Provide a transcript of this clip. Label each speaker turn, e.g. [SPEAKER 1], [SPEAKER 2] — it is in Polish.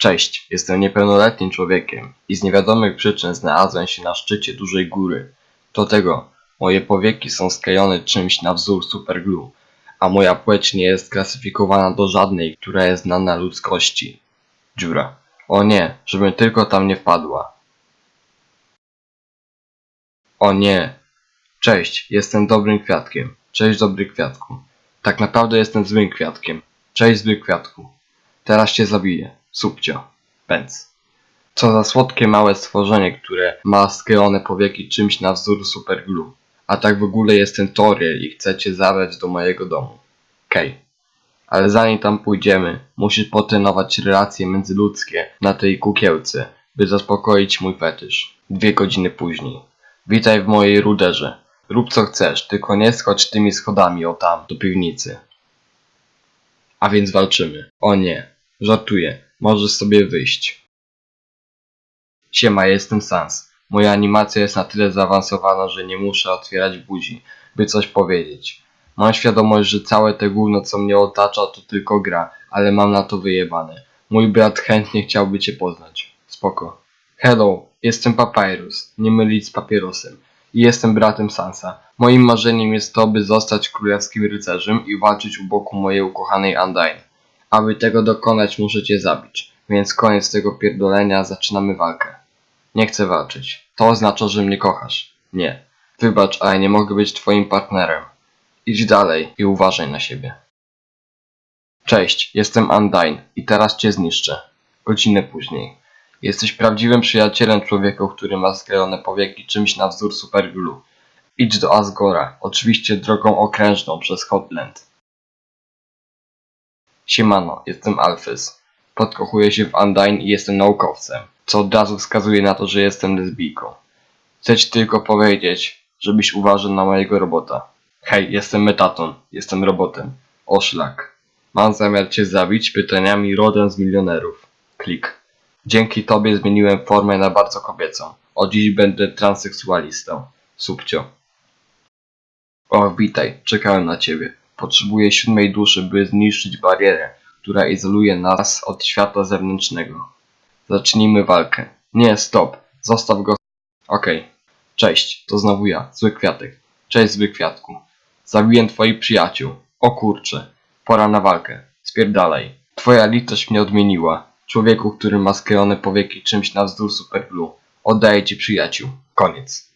[SPEAKER 1] Cześć, jestem niepełnoletnim człowiekiem i z niewiadomych przyczyn znalazłem się na szczycie dużej góry. Do tego moje powieki są sklejone czymś na wzór superglue, a moja płeć nie jest klasyfikowana do żadnej, która jest znana ludzkości. Dziura. O nie, żebym tylko tam nie wpadła. O nie. Cześć, jestem dobrym kwiatkiem. Cześć dobry kwiatku. Tak naprawdę jestem złym kwiatkiem. Cześć zły kwiatku. Teraz cię zabiję. Subcio. Pędz. Co za słodkie małe stworzenie, które ma sklejone powieki czymś na wzór superglue. A tak w ogóle jestem Toriel i chcę cię zabrać do mojego domu. Kej. Ale zanim tam pójdziemy, musisz potrenować relacje międzyludzkie na tej kukiełce, by zaspokoić mój fetysz. Dwie godziny później. Witaj w mojej ruderze. Rób co chcesz, tylko nie schodź tymi schodami o tam, do piwnicy. A więc walczymy. O nie, żartuję, możesz sobie wyjść. Siema, jestem Sans. Moja animacja jest na tyle zaawansowana, że nie muszę otwierać buzi, by coś powiedzieć. Mam świadomość, że całe te gówno, co mnie otacza, to tylko gra, ale mam na to wyjebane. Mój brat chętnie chciałby cię poznać. Spoko. Hello, jestem Papyrus, nie mylić z papierosem. I jestem bratem Sansa. Moim marzeniem jest to, by zostać królewskim rycerzem i walczyć u boku mojej ukochanej Undyne. Aby tego dokonać, muszę cię zabić. Więc koniec tego pierdolenia, zaczynamy walkę. Nie chcę walczyć. To oznacza, że mnie kochasz. Nie. Wybacz, ale nie mogę być twoim partnerem. Idź dalej i uważaj na siebie. Cześć, jestem Undyne i teraz cię zniszczę. Godzinę później. Jesteś prawdziwym przyjacielem człowieka, który ma sklejone powieki czymś na wzór superglue. Idź do Asgora, oczywiście drogą okrężną przez Hotland. Siemano, jestem Alphys. Podkochuję się w Undyne i jestem naukowcem, co od razu wskazuje na to, że jestem lesbijką. Chcę ci tylko powiedzieć, żebyś uważał na mojego robota. Hej, jestem Metaton, jestem robotem. O szlak. Mam zamiar cię zabić pytaniami rodem z milionerów. Klik. Dzięki tobie zmieniłem formę na bardzo kobiecą. Od dziś będę transseksualistą. Subcio. O, witaj, czekałem na ciebie. Potrzebuję siódmej duszy, by zniszczyć barierę, która izoluje nas od świata zewnętrznego. Zacznijmy walkę. Nie, stop. Zostaw go. Okej. Cześć, to znowu ja, zły kwiatek. Cześć, zły kwiatku. Zabiłem twoich przyjaciół. O kurcze. Pora na walkę. Spierdalaj. Twoja litość mnie odmieniła. Człowieku, który ma sklejone powieki czymś na wzór superglue. Oddaję ci przyjaciół. Koniec.